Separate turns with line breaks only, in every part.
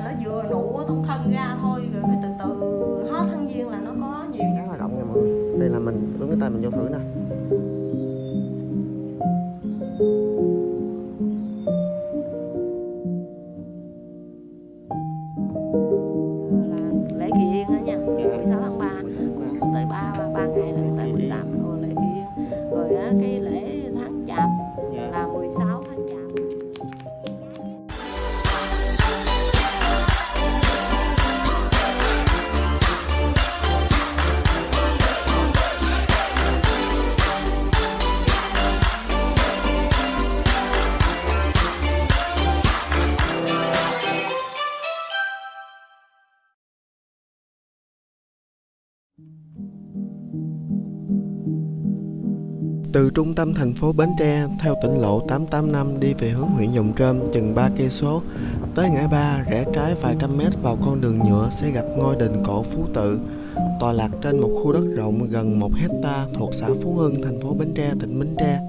là nó vừa đủ ở trong thân ra thôi, rồi cái từ từ hết thân viên là nó có nhiều.
Cái là động nha mọi người. Đây là mình hướng cái tay mình vô thử nè. Từ trung tâm thành phố Bến Tre theo tỉnh lộ 885 đi về hướng huyện Dòng Trơm chừng 3 cây số, tới ngã ba rẽ trái vài trăm mét vào con đường nhựa sẽ gặp ngôi đình cổ Phú Tự, tọa lạc trên một khu đất rộng gần 1 hecta thuộc xã Phú Hưng, thành phố Bến Tre, tỉnh Bến Tre.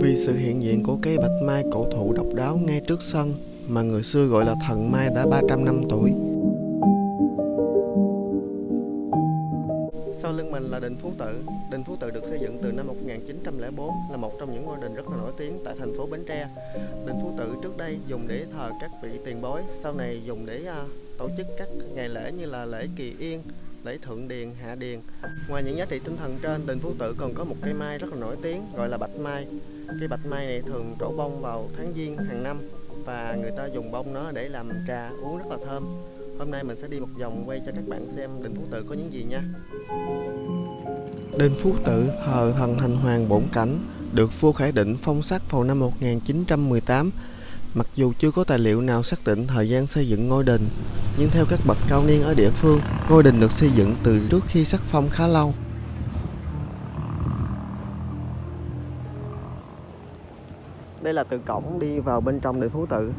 Vì sự hiện diện của cây bạch mai cổ thụ độc đáo ngay trước sân mà người xưa gọi là thần mai đã 300 năm tuổi. Mình là đình Phú Tự. Đình Phú Tự được xây dựng từ năm 1904 là một trong những ngôi đình rất là nổi tiếng tại thành phố Bến Tre. Đình Phú Tự trước đây dùng để thờ các vị tiền bối, sau này dùng để uh, tổ chức các ngày lễ như là lễ Kỳ Yên, lễ Thượng Điền, Hạ Điền. Ngoài những giá trị tinh thần trên, đình Phú Tự còn có một cây mai rất là nổi tiếng gọi là bạch mai. Cây bạch mai này thường trổ bông vào tháng Giêng hàng năm và người ta dùng bông nó để làm trà uống rất là thơm. Hôm nay mình sẽ đi một vòng quay cho các bạn xem đình Phú Tự có những gì nha. Đền Phú Tự thờ thần thành hoàng bổn cảnh, được vua Khải Định phong sắc vào năm 1918. Mặc dù chưa có tài liệu nào xác định thời gian xây dựng ngôi đền, nhưng theo các bậc cao niên ở địa phương, ngôi đền được xây dựng từ trước khi sắc phong khá lâu. Đây là từ cổng đi vào bên trong đền Phú Tự.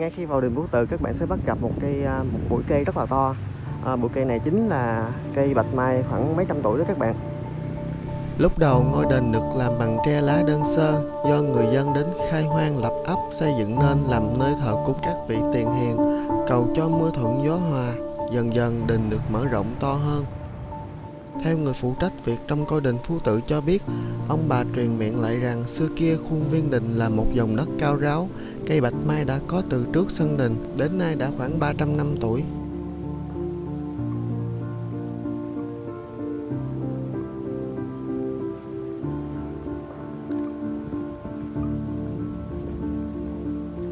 Ngay khi vào đền Phú Tự các bạn sẽ bắt gặp một cây à, một bụi cây rất là to. À, bụi cây này chính là cây bạch mai khoảng mấy trăm tuổi đó các bạn. Lúc đầu ngôi đền được làm bằng tre lá đơn sơ do người dân đến khai hoang lập ấp xây dựng nên làm nơi thờ cúng các vị tiền hiền cầu cho mưa thuận gió hòa. Dần dần đền được mở rộng to hơn. Theo người phụ trách việc trong coi đền Phú Tự cho biết, ông bà truyền miệng lại rằng xưa kia khuôn viên đình là một dòng đất cao ráo, cây bạch mai đã có từ trước sân đình, đến nay đã khoảng 300 năm tuổi.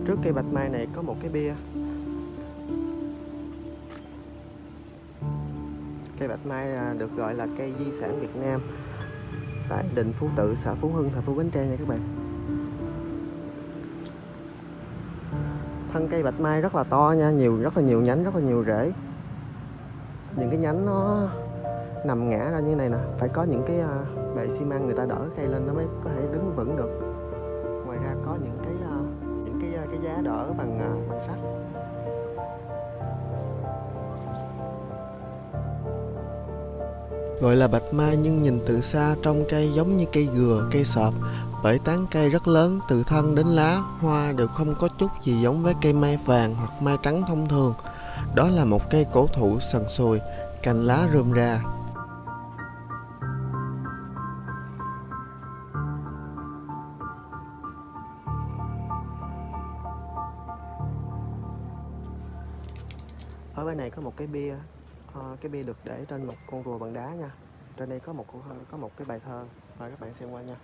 Trước cây bạch mai này có một cái bia Cây bạch mai à, được gọi là cây di sản Việt Nam tại đình Phú Tự, xã Phú Hưng, thành phố Bến Tre nha các bạn. Thân cây bạch mai rất là to nha, nhiều rất là nhiều nhánh, rất là nhiều rễ. Những cái nhánh nó nằm ngã ra như này nè, phải có những cái à, bệ xi măng người ta đỡ cây lên nó mới có thể đứng vững được. Ngoài ra có những cái à, những cái à, cái giá đỡ bằng à, bằng sắt. Gọi là bạch mai nhưng nhìn từ xa trong cây giống như cây gừa, cây sọp bởi tán cây rất lớn từ thân đến lá, hoa đều không có chút gì giống với cây mai vàng hoặc mai trắng thông thường. Đó là một cây cổ thụ sần sùi, cành lá rơm ra Ở bên này có một cái bia. Ờ, cái bia được để trên một con rùa bằng đá nha. Trên đây có một có một cái bài thơ. Mời các bạn xem qua nha.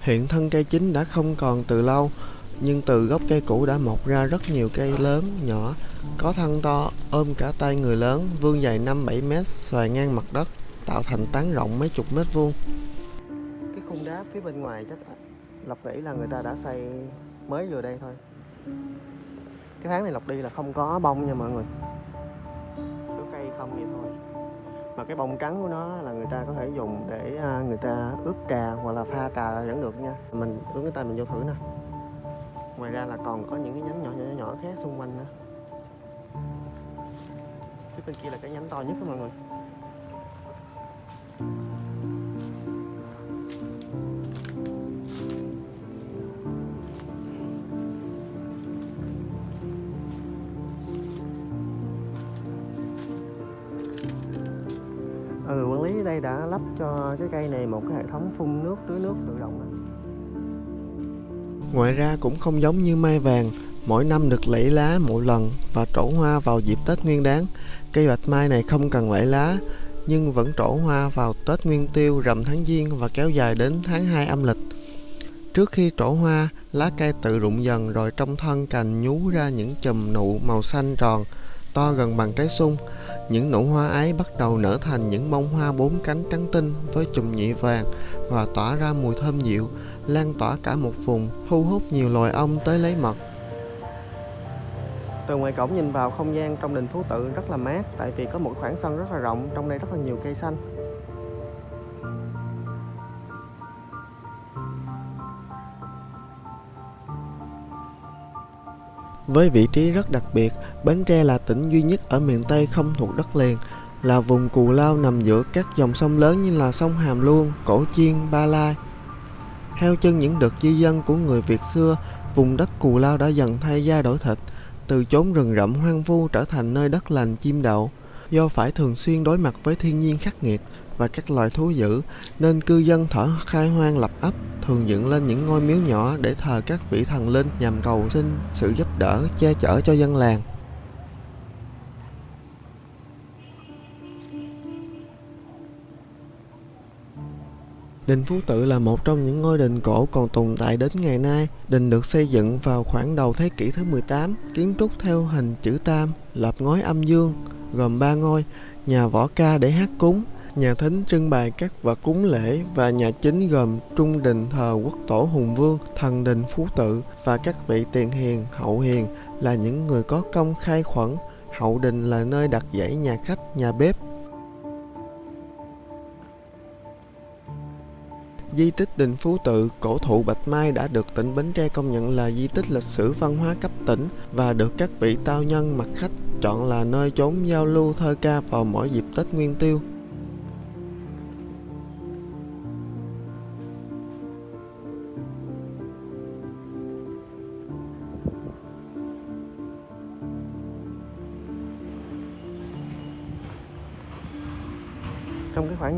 Hiện thân cây chính đã không còn từ lâu nhưng từ gốc cây cũ đã mọc ra rất nhiều cây lớn, nhỏ, có thân to, ôm cả tay người lớn, vươn dài 5-7 mét, xòe ngang mặt đất, tạo thành tán rộng mấy chục mét vuông phía bên ngoài chắc lọc nghĩ là người ta đã xây mới vừa đây thôi. Cái tháng này lọc đi là không có bông nha mọi người. Có cây không vậy thôi. Mà cái bông trắng của nó là người ta có thể dùng để à, người ta ướp trà hoặc là pha trà vẫn được nha. Mình ướp cái tay mình vô thử nè. Ngoài ra là còn có những cái nhánh nhỏ nhỏ nhỏ khác xung quanh nữa. Bên kia là cái nhánh to nhất đó mọi người. Lắp cho cái cây này một cái hệ thống phun nước, tưới nước tự động này. ngoài ra cũng không giống như mai vàng, mỗi năm được lẫy lá một lần và trổ hoa vào dịp tết nguyên Đán. cây bạch mai này không cần lẫy lá, nhưng vẫn trổ hoa vào tết nguyên tiêu rằm tháng giêng và kéo dài đến tháng 2 âm lịch trước khi trổ hoa, lá cây tự rụng dần rồi trong thân cành nhú ra những chùm nụ màu xanh tròn, to gần bằng trái sung những nụ hoa ấy bắt đầu nở thành những bông hoa bốn cánh trắng tinh với chùm nhị vàng và tỏa ra mùi thơm dịu, lan tỏa cả một vùng, thu hút nhiều loài ong tới lấy mật. Từ ngoài cổng nhìn vào không gian trong đình Phú Tự rất là mát tại vì có một khoảng sân rất là rộng, trong đây rất là nhiều cây xanh. Với vị trí rất đặc biệt, Bến Tre là tỉnh duy nhất ở miền Tây không thuộc đất liền, là vùng cù lao nằm giữa các dòng sông lớn như là sông Hàm Luông, Cổ Chiên, Ba Lai. Theo chân những đợt di dân của người Việt xưa, vùng đất cù lao đã dần thay da đổi thịt, từ chốn rừng rậm hoang vu trở thành nơi đất lành chim đậu. Do phải thường xuyên đối mặt với thiên nhiên khắc nghiệt và các loài thú dữ, nên cư dân thở khai hoang lập ấp thường dựng lên những ngôi miếu nhỏ để thờ các vị thần linh nhằm cầu xin sự giúp đỡ, che chở cho dân làng. Đình Phú Tự là một trong những ngôi đình cổ còn tồn tại đến ngày nay. Đình được xây dựng vào khoảng đầu thế kỷ thứ 18, kiến trúc theo hình chữ tam, lập ngói âm dương, gồm ba ngôi, nhà võ ca để hát cúng, nhà thính trưng bày các vật cúng lễ và nhà chính gồm trung đình thờ quốc tổ hùng vương, thần đình phú tự và các vị tiền hiền, hậu hiền là những người có công khai khuẩn. Hậu đình là nơi đặt dãy nhà khách, nhà bếp. Di tích đình Phú Tự, cổ thụ Bạch Mai đã được tỉnh Bến Tre công nhận là di tích lịch sử văn hóa cấp tỉnh và được các vị tao nhân mặt khách chọn là nơi chốn giao lưu thơ ca vào mỗi dịp Tết Nguyên Tiêu.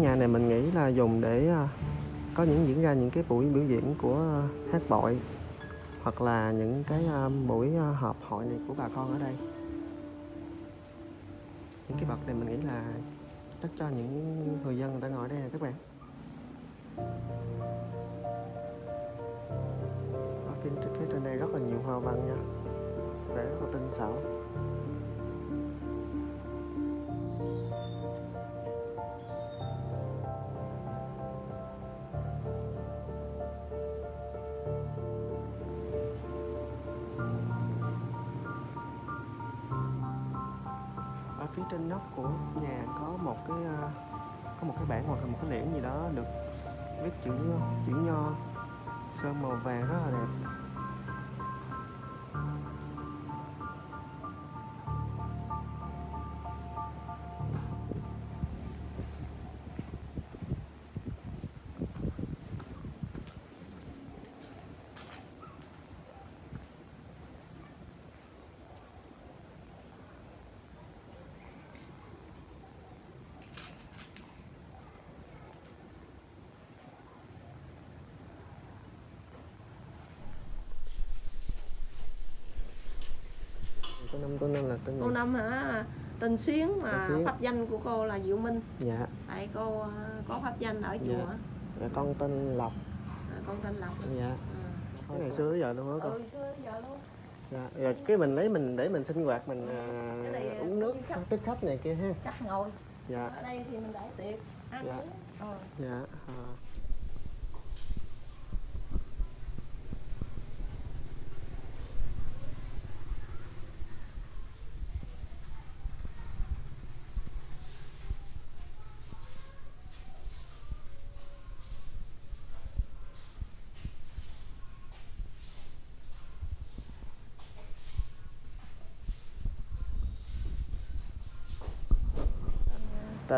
Nhà này mình nghĩ là dùng để ờ, có những diễn ra những cái buổi biểu diễn của ờ, hát bội hoặc là những cái ờ, buổi họp hội này của bà con ở đây. Những cái bậc này mình nghĩ là chắc cho những người dân người ta ngồi ở đây nè các bạn. Ở phía, phía trên đây rất là nhiều hoa văn nha. Vẽ rất là tinh xảo. Của nhà có một cái ờ, có một cái bảng hoặc là một cái liễn gì đó được viết chữ chữ nho, sơn màu vàng rất là đẹp. Năm
hả? Tên xuyến mà
Xuyến.
pháp danh của cô là diệu minh.
Dạ.
Tại cô ờ, có pháp danh ở chùa.
Dạ. dạ con tên lộc.
À, con tên lộc.
Dạ.
À.
ngày xưa tới giờ luôn hả con.
Ừ xưa giờ luôn.
Dạ rồi cái mình lấy mình để mình sinh hoạt mình
Cái này,
à, uống nước
tiếp khách.
tiếp khách này kia ha.
Chắc ngồi.
Dạ.
Ở đây thì mình đãi tiệc. Ăn
Dạ.
uống. Ờ.
dạ à.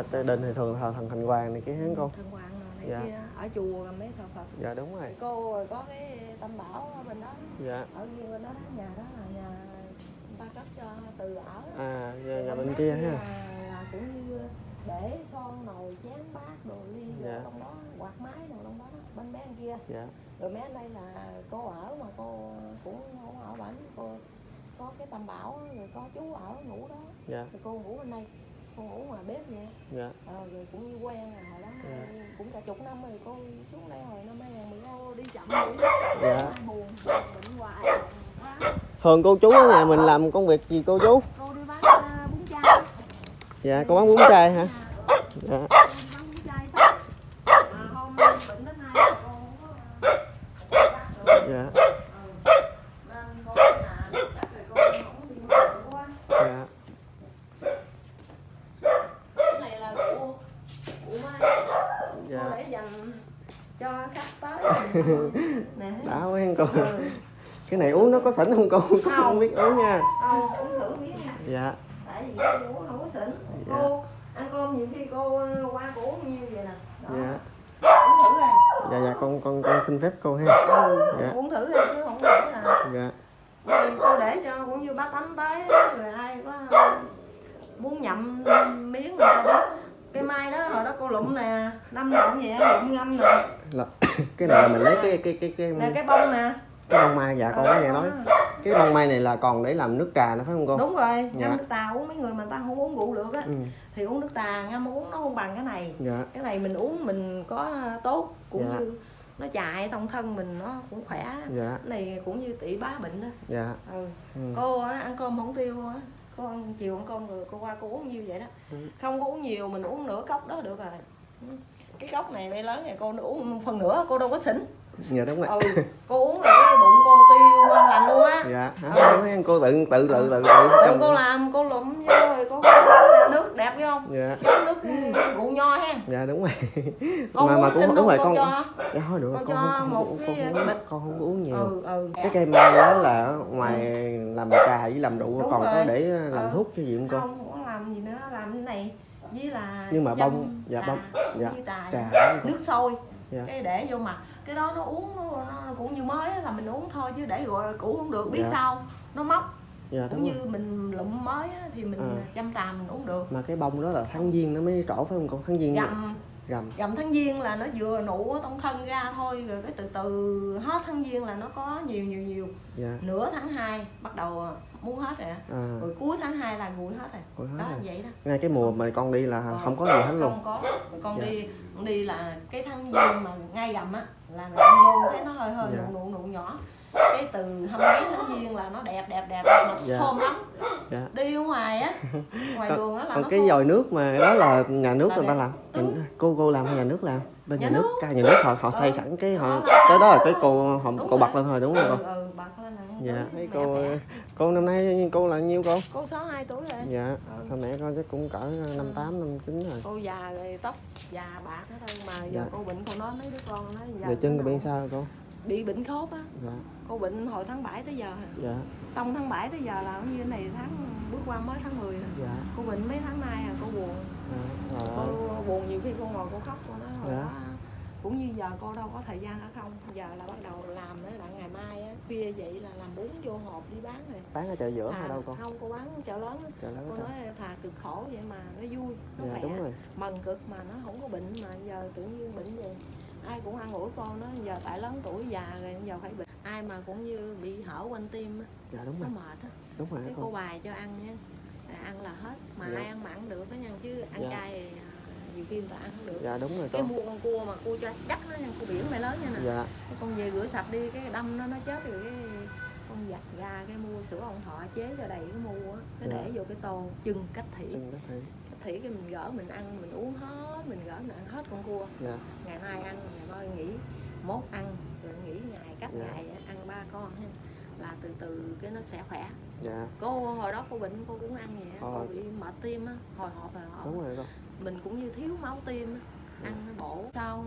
Ta đình thì thường thờ thần thành hoàng này kia hả cô?
Thần hoàng này
Dạ.
kia ở chùa là mấy thờ phật.
Dạ đúng rồi.
Cô rồi có cái tâm bảo ở bên đó.
Dạ.
Ở kia bên đó đó, nhà đó là nhà người ta cấp cho từ ở.
À nhà, nhà
Bên
kia
là,
ha.
là cũng như để son nồi chén bát đồ ly
Dạ.
trong đó quạt máy đồ trong đó, đó bên bé bên kia.
Dạ.
Rồi mấy anh đây là cô ở mà cô cũng không ở bển cô có cái tâm bảo rồi có chú ở ngủ đó.
Dạ.
Thì cô ngủ bên đây cô ngủ ngoài bếp vậy.
Dạ.
Ờ, rồi cũng như quen rồi hồi đó
Dạ.
cũng cả chục năm rồi cô xuống đây hồi năm 2010 cô đi chậm vậy
dạ
buồn bệnh hoài.
Thường cô chú ở nhà mình làm công việc gì cô chú?
Cô đi bán à, bún chai.
Dạ cô bán bún chai hả? Dạ
Cô đi bán bún chai xong mà hôm bệnh đến nay cô không có à, bắt được
dạ
Ừ. nên cô ở nhà chắc là cô không đi mua quá
dạ
cái này là cụ cụ mai cô
dạ
để dành cho khách tới nè
đã quá hen cô
ừ.
cái này uống nó có sỉnh không cô? Cô không. biết uống nha.
Không, uống thử miếng nha.
Dạ.
Tại vì cô không có xỉn
Dạ.
cô ăn cơm nhiều khi cô ờ, qua cô uống như vậy nè. Đó.
Dạ.
Uống thử rồi.
Dạ dạ con con con xin phép cô ha.
Ừ
Dạ.
uống thử thôi chứ không để là
dạ.
Rồi cô để cho cũng như bá tánh tới rồi ai có ờ, muốn nhậm miếng người ta biết. Cái mai đó hồi đó cô lụm nè năm lụm vậy lụm ngâm nè.
Cái này là mình lấy cái cái cái cái
nè cái bông nè
cái bông mai dạ con có nghe nói. Cái bông mai này là còn để làm nước trà nữa phải không cô?
Đúng rồi
Dạ.
ngâm nước tà uống mấy người mà người ta không uống rượu được á.
Ừ.
Thì uống nước tà ngâm uống nó không bằng cái này.
Dạ.
Cái này mình uống mình có tốt cũng
Dạ.
như nó chạy trong thân mình nó cũng khỏe.
Dạ.
Cái này cũng như tỷ bá bệnh đó.
Dạ.
Ừ.
ừ.
cô á, ăn cơm không tiêu á. Cô ăn chiều ăn cơm rồi cô qua cô uống nhiêu vậy đó.
Ừ.
không có uống nhiều mình uống nửa cốc đó được rồi. Ừ. cái cốc này bay lớn này cô uống phần nửa cô đâu có xỉn
dạ đúng rồi.
Ừ cô uống rồi cái bụng cô tiêu ngon lành luôn á.
Dạ
Ừ.
hả hen cô tự tự tự tự tự
tự cô làm cô lụm vô rồi cô có nước đẹp phải không?
Dạ.
Giống nước rượu nho ha
dạ đúng rồi.
Con
mà mà cũng đúng rồi con
cho.
Dạ thôi được
con
con
cho
không
một
con
cái
không, con không, con không có uống nhiều.
Ừ ừ
cái cây mai đó là ngoài làm trà với làm rượu
Đúng
còn có
rồi.
để làm
Ờ.
thuốc cái gì không cô?
Không không có làm gì nữa làm cái này với là
Nhưng mà bông- dạ, bông- dạ,
trà,
không?
nước sôi.
Dạ.
cái để vô mặt cái đó nó uống nó, nó cũng như mới là mình uống thôi chứ để gọi là cũ không được biết
Dạ.
sao? Nó móc.
Dạ
cũng như
rồi.
mình lụm mới á, thì mình
Ờ.
chăm trà mình uống được.
Mà cái bông đó là tháng giêng nó mới trổ phải không con tháng giêng
gặm
gầm.
Gặm tháng giêng là nó vừa nụ ở trong thân ra thôi rồi cái từ từ hết tháng giêng là nó có nhiều nhiều nhiều.
Dạ.
Nửa tháng 2 bắt đầu muốn hết rồi
à.
Rồi cuối tháng 2 là nguội hết rồi.
Nguội hết
đó
rồi.
vậy đó.
Ngay cái mùa mà con đi là
Ờ,
không có gì hết luôn.
không có. Con
Dạ.
đi con đi là cái tháng giêng mà ngay gầm á là gặm vô thấy nó hơi hơi
Dạ.
nụ nụ nụ nhỏ cái từ hai mấy tháng giêng là nó đẹp đẹp đẹp mà
Dạ.
thơm lắm.
Dạ.
Đi ở ngoài á ngoài
còn,
đường á là
còn
nó
cái
thơm.
dòi nước mà đó là nhà nước
Là
người ta làm.
Ừ.
Nhà- cô cô làm hay nhà nước làm? Bên nhà,
Nhà
nước
nước.
ca nhà nước họ họ xây sẵn cái họ cái đó là cái cô họ
Đúng
cô bật lên thôi đúng không
ừ,
cô?
ừ bật lên
dạ thấy cô
mẹ.
cô năm nay cô là nhiêu cô?
Cô 62 tuổi rồi.
Dạ
Ừ.
thôi mẹ con chắc cũng cỡ năm tám năm chín rồi.
Cô già rồi tóc già bạc hết trơn mà giờ
Dạ.
cô bệnh cô nói mấy đứa con nó giờ
chân bên sao cô
bị bệnh khớp á.
Dạ.
Cô bệnh hồi tháng 7 tới giờ. Hả?
dạ.
Trong tháng 7 tới giờ là như thế này tháng bước qua mới tháng 10 hả?
dạ.
Cô bệnh mấy tháng nay à? Cô buồn.
Dạ rồi
cô buồn nhiều khi cô ngồi cô khóc cô nói hồi
Dạ.
đó cũng như giờ cô đâu có thời gian ở không. Giờ là bắt đầu làm nữa là ngày mai á khuya vậy là làm bún vô hộp đi bán rồi.
Bán ở chợ giữa hay
Thà-
đâu con
không cô bán chợ lớn á.
chợ lớn
cô
đó
nói thà cực khổ vậy mà nó vui nó
dạ
khỏe.
đúng rồi.
Mần cực mà nó không có bệnh mà giờ tự nhiên bệnh vậy ai cũng ăn ủi con nó giờ tại lớn tuổi già rồi giờ phải bệnh ai mà cũng như bị hở quanh tim á
dạ đúng
nó
rồi.
mệt á.
Đúng rồi
cái cô
con.
bài cho ăn nha. À, ăn là hết mà
Dạ.
ai ăn mặn được đó nha chứ ăn
Dạ.
chay thì à, nhiều khi người ta ăn không được.
Dạ đúng rồi
cái
con.
mua con cua mà cua cho chắc nó nha cua biển mày lớn nha nè.
Dạ.
Cái con về rửa sạch đi cái đâm nó nó chết rồi cái con giặt ra cái mua sữa ông thọ chế cho đầy cái mua á. Cái
Dạ.
để vô cái tô chừng cách thỉ
chân đó thấy
thỉ cái mình gỡ mình ăn mình uống hết mình gỡ mình ăn hết con cua.
Dạ.
Ngày mai ăn ngày mai nghỉ mốt ăn rồi nghỉ ngày cách
Dạ.
ngày ăn ba con ha là từ từ cái nó sẽ khỏe.
Dạ.
Cô hồi đó cô bệnh cô cũng ăn vậy á, cô
Ờ.
bị mệt tim á hồi hộp hồi hộp.
Đúng rồi con
mình cũng như thiếu máu tim á ăn nó bổ. Sao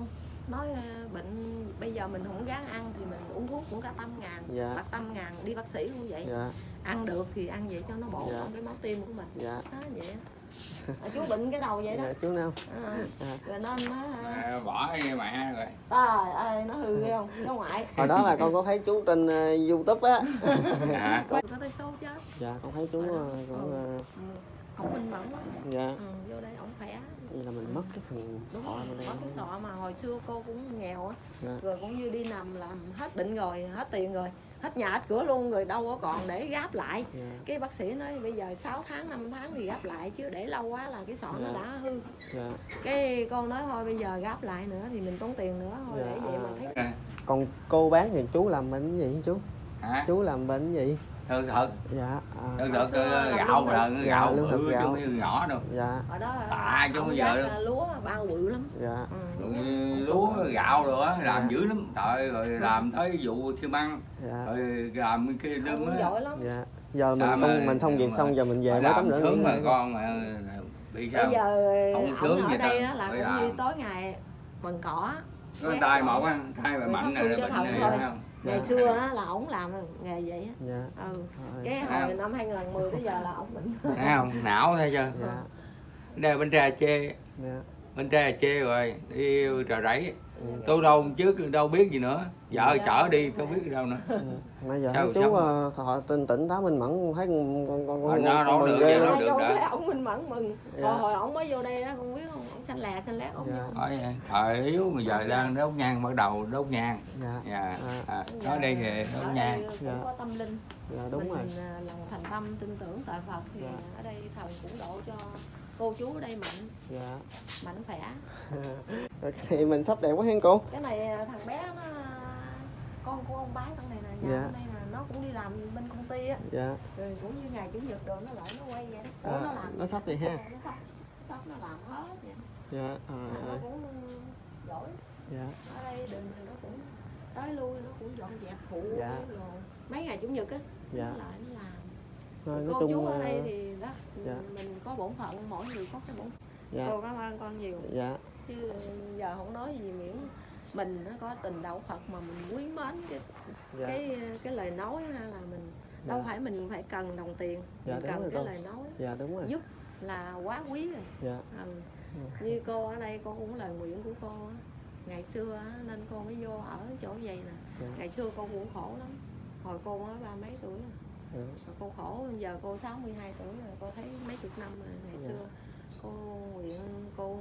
nói ờ, bệnh bây giờ mình không gán ăn thì mình uống thuốc cũng cả trăm ngàn
Dạ.
bạc trăm ngàn đi bác sĩ cũng vậy.
Dạ.
Ăn được thì ăn vậy cho nó bổ
Dạ.
trong cái máu tim của mình.
Dạ.
Đó vậy. À, chú bệnh cái đầu vậy đó.
Dạ chú nào?
À,
à.
rồi nên nó
À, bỏ cái mẹ rồi.
Trời ơi nó hư ghê không? Cháu ngoại.
Hồi đó là con có thấy chú trên ờ, youtube á.
Dạ.
Có tới số chết
dạ con thấy chú ờ, cũng ờ,
ừ. ổng minh mẫn
dạ.
Ừ, vô đây ổng khỏe.
Vậy là mình mất cái phần
đúng
sọ đây
có cái sọ mà hồi xưa cô cũng nghèo á.
Dạ.
rồi cũng như đi nằm làm hết bệnh rồi hết tiền rồi hết nhà hết cửa luôn rồi đâu có còn để gáp lại.
Dạ.
Cái bác sĩ nói bây giờ 6 tháng 5 tháng thì gáp lại chứ để lâu quá là cái sọ nó
Dạ.
đã hư.
Dạ.
Cái cô nói thôi bây giờ gáp lại nữa thì mình tốn tiền nữa thôi
Dạ,
để vậy mà thấy
còn cô bán thì chú làm bệnh gì chú?
Hả?
Chú làm bệnh gì
thật thật.
Dạ à,
thật
Hồi
thật
xưa làm
gạo
lương thực.
Dạ,
gạo
lương thực
bự chứ
gạo.
không phải nhỏ đâu.
Dạ.
Ở đó
Tạ chứ bây giờ đâu.
là lúa bao bự lắm.
Dạ.
Ừ,
lúa gạo rồi á làm
Dạ.
dữ lắm. Trời rồi làm tới vụ thiêu
dạ.
Rồi làm cái lum á.
dạ. Giờ mình
À, mà-
xong mình xong việc
mà-
xong giờ mình về mới tắm rửa
sớm mà con mà bị sao?
bây giờ
Không
ổng
sướng
ở đây đó là cũng như tối ngày mần cỏ
có tay một á tay mà
Rồi
mạnh này là bệnh này không
ngày
Dạ.
xưa á là ổng làm nghề vậy á.
Dạ.
Ừ. Cái
Dạ.
hồi năm 2010 tới giờ là ổng bệnh
thấy không? Não thấy chưa?
Dạ.
Đây bên tre chê.
Dạ.
Bên tre chê rồi đi trà rẫy. Tôi đâu trước đâu biết gì nữa vợ
Dạ.
chở đi tôi biết đâu nữa
Ừ. mà giờ
Sao-
chú
sao?
ờ, họ tỉnh tỉnh táo minh mẫn thấy con con con
Ờ,
con,
nó-
con,
nó được vậy, nó được
đâu
đã.
ổng minh mẫn mừng
Dạ.
hồi hồi ổng mới vô đây á con biết không ổng xanh lè xanh lét ổng
Dạ.
thời yếu mà giờ đang đốt nhang bắt đầu đốt nhang
dạ
dạ
À.
nói đây
ở
đốt nhang
cũng
Dạ.
có tâm linh
dạ đúng
mình
rồi
à, lòng thành tâm tin tưởng tại Phật thì
Dạ.
ở đây thần cũng độ cho cô chú ở đây mạnh.
Dạ.
Mạnh khỏe.
Rồi thì mình sắp đẹp quá hen cô.
Cái này à, thằng bé nó con của ông bán con này nè nhà
Dạ.
nay là nó cũng đi làm bên công ty á.
Dạ.
Rồi cũng như ngày chủ nhật đồ nó lại nó quay vậy đó.
À,
nó làm
nó sắp vậy ha?
nó sắp nó sắp nó làm hết vậy
dạ trời
nó
ơi
cũng giỏi.
Dạ.
Ở đây đình thì nó cũng tới lui nó cũng dọn dẹp phụ
Dạ.
rồi. Mấy ngày chủ nhật á
dạ.
nó lại nó làm
Rồi, nói
cô
chung
chú ở đây thì đó
dạ.
mình có bổn phận mỗi người có cái bổn
dạ
cô cảm ơn con nhiều
dạ
chứ giờ không nói gì miễn mình nó có tình đạo Phật mà mình quý mến cái
dạ
cái cái lời nói ha là mình đâu
Dạ.
phải mình phải cần đồng tiền
Dạ,
mình cần
rồi
cái
cô.
lời nói
dạ đúng rồi
giúp là quá quý rồi
dạ
ừ.
Ừ.
như cô ở đây cô cũng lời nguyện của cô á ngày xưa nên cô mới vô ở chỗ vậy nè
Dạ.
ngày xưa cô cũng khổ lắm hồi cô mới ba mấy tuổi rồi. Rồi cô khổ giờ cô 62 tuổi rồi cô thấy mấy chục năm rồi ngày
Dạ.
xưa cô nguyện cô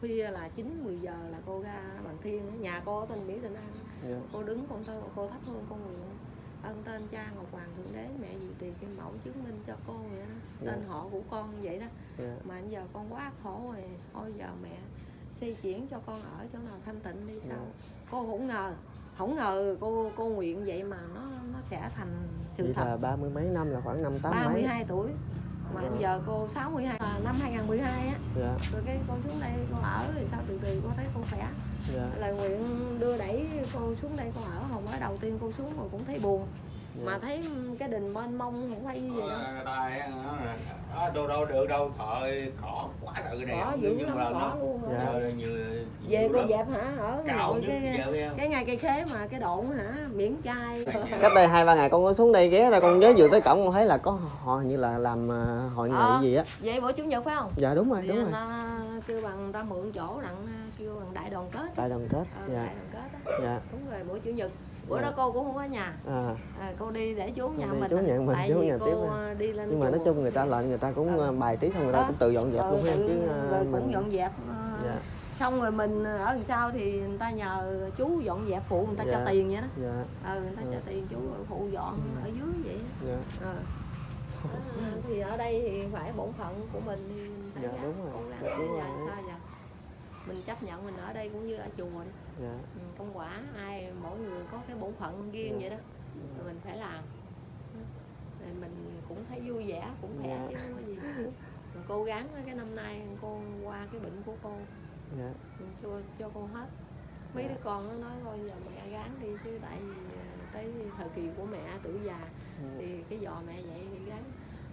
khuya là 9 10 giờ là cô ra bằng thiên nhà cô ở bên Mỹ Tịnh An
dạ.
Cô đứng con thơ cô thắp hương cô nguyện ân tên cha ngọc hoàng thượng đế mẹ diệu trì kim mẫu chứng minh cho cô vậy đó.
Dạ.
tên họ của con vậy đó.
Dạ.
Mà giờ con quá khổ rồi thôi giờ mẹ xây chuyển cho con ở chỗ nào thanh tịnh đi sao? Cô không ngờ không ngờ cô cô nguyện vậy mà nó nó sẽ thành sự
vậy
thật.
là ba mươi mấy năm là khoảng năm tám mấy.
32 tuổi. Mà
Dạ.
giờ cô 62 là năm 2012 á.
Dạ.
Rồi cái cô xuống đây cô ở rồi sau từ từ cô thấy cô khỏe.
Dạ.
Lời nguyện đưa đẩy cô xuống đây cô ở hồi mới đầu tiên cô xuống rồi cũng thấy buồn mà
dạ.
thấy cái đình mênh mông không phải như vậy đâu.
Ờ, tay đó tôi đâu được đâu thời cỏ quá tự
có
không
dữ
như
lắm
lần
có
đó
luôn
Dạ.
rồi.
Giờ như
về cô dẹp hả? Ở
cao
cái cái ngay cây khế mà cái độn hả? Miễn chai.
Cách đây hai ba ngày con có xuống đây ghé là con nhớ vừa tới cổng con thấy là có họ như là làm ờ, hội nghị
Ờ.
gì á.
vậy bữa chủ nhật phải không?
Dạ đúng rồi
thì
đúng
người
rồi.
ta kêu bằng người ta mượn chỗ đặng kêu bằng đại đoàn kết
tại đồng kết
ờ,
dạ.
đại đoàn kết á.
Dạ.
Đúng rồi bữa chủ nhật bữa
Dạ.
đó cô cũng không có nhà
à
à, cô đi để chú nhà
đi
mình
chú nhà mình,
tại
chú nhà tiếp
ờ, đi lên
nhưng mà nói chung người ta lệnh người ta cũng
Ờ.
ờ, bài trí xong người ta cũng tự dọn dẹp
Ờ,
luôn chứ ờ,
rồi cũng dọn dẹp
dạ
xong rồi mình ở đằng sau thì người ta nhờ chú dọn dẹp phụ người ta
Dạ.
cho tiền vậy đó
dạ
ờ người ta cho
Ừ.
tiền chú phụ dọn ở dưới vậy đó.
dạ
Ờ. Thì ở đây thì phải bổn phận của mình thì mình phải
Dạ, đúng rồi.
cố gắng
Dạ, đúng rồi.
sao mình chấp nhận mình ở đây cũng như ở chùa đi
dạ
ừ, công quả ai mỗi người có cái bổn phận riêng
Dạ.
vậy đó rồi mình phải làm rồi mình cũng thấy vui vẻ cũng khỏe
Dạ.
chứ không có gì rồi cố gắng cái năm nay cô qua cái bệnh của cô
dạ
Ừ, cho cho con hết mấy
Dạ.
đứa con nó nói thôi giờ mẹ gán đi chứ tại vì à, tới thời kỳ của mẹ tuổi già
Ừ.
thì cái giò mẹ vậy thì gán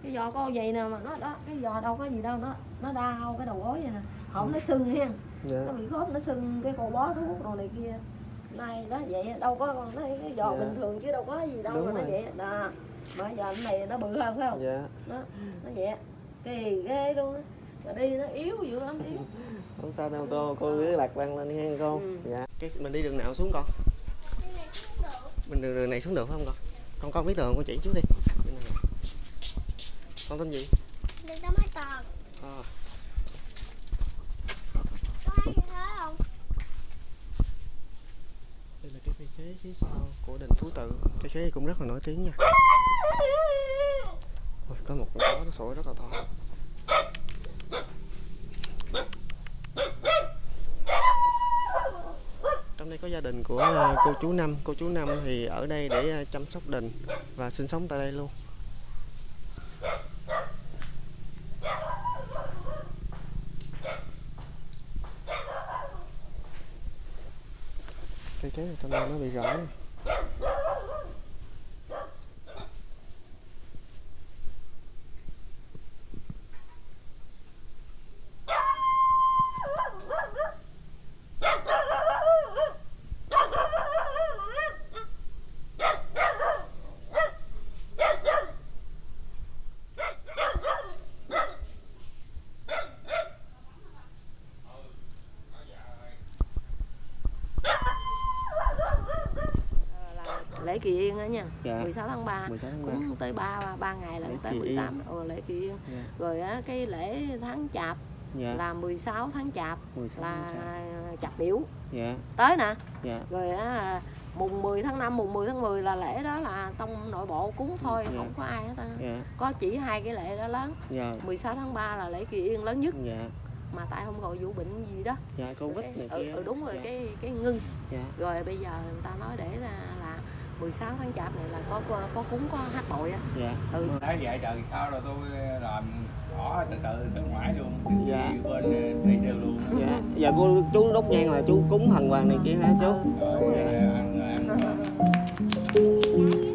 cái giò có vậy nè mà nó đó cái giò đâu có gì đâu nó nó đau cái đầu gối vậy nè. Hổng nó sưng hen
dạ.
Nó bị khớp nó sưng cái cô bó thuốc rồi này kia. Nay đó vậy đâu có con thấy cái giò
Dạ.
bình thường chứ đâu có gì đâu
Đúng
mà nó
rồi.
vậy. Đó. Mà giờ cái này nó bự hơn phải không?
Dạ.
Nó nó vậy. Cái ghê luôn á. Mà đi nó yếu dữ lắm yếu.
Không sao đâu cô cô cứ lạc quan lên nghe cô.
Ừ.
dạ. Cái mình đi đường nào xuống con mình đường, đường này xuống được phải không con con con biết đường con chỉ trước đi. này. Con tên gì
Đi tới mấy tầng
à,
Có ai như thế không?
đây là cái cây khế phía sau của đình phú tự. Cây khế cũng rất là nổi tiếng nha. Ôi, có một con chó nó sủa rất là to. Trong đây có gia đình của à, cô chú Năm. Cô chú Năm thì ở đây để à, chăm sóc đình và sinh sống tại đây luôn cây nó bị rỗng này.
là lễ kỳ yên đó nha.
Dạ.
16 tháng 3
16 tháng 3
cũng tới 3 ba ngày là
Lễ
tới
Kỳ
18 ừ, lễ kỳ yên.
Dạ.
Rồi á, cái lễ tháng chạp
dạ.
là 16 tháng chạp
16
là
tháng chạp.
chạp điểu
dạ.
Tới nè.
Dạ.
Rồi á, mùng 10 tháng 5 mùng 10 tháng 10 là lễ đó là tông nội bộ cúng thôi
Dạ.
không có ai hết á.
Dạ.
Có chỉ hai cái lễ đó lớn.
Dạ.
16 tháng 3 là lễ kỳ yên lớn nhất.
Dạ.
Mà tại không gọi vụ bệnh gì đó.
Dạ covid
Cái-
này
ừ,
kia.
ừ, đúng rồi
dạ.
cái cái ngưng.
Dạ.
Rồi bây giờ người ta nói để là 16 tháng chạp này là có có, có cúng có hát bội á.
Dạ.
Ừ.
Nói vậy trời sao rồi tôi làm bỏ từ từ tới ngoài luôn.
Dạ.
Đi bên thủy trường luôn.
Dạ. Giờ cô chú đốt nhang là chú cúng thần hoàng này kia hả chú?
Rồi
Dạ.
ăn ăn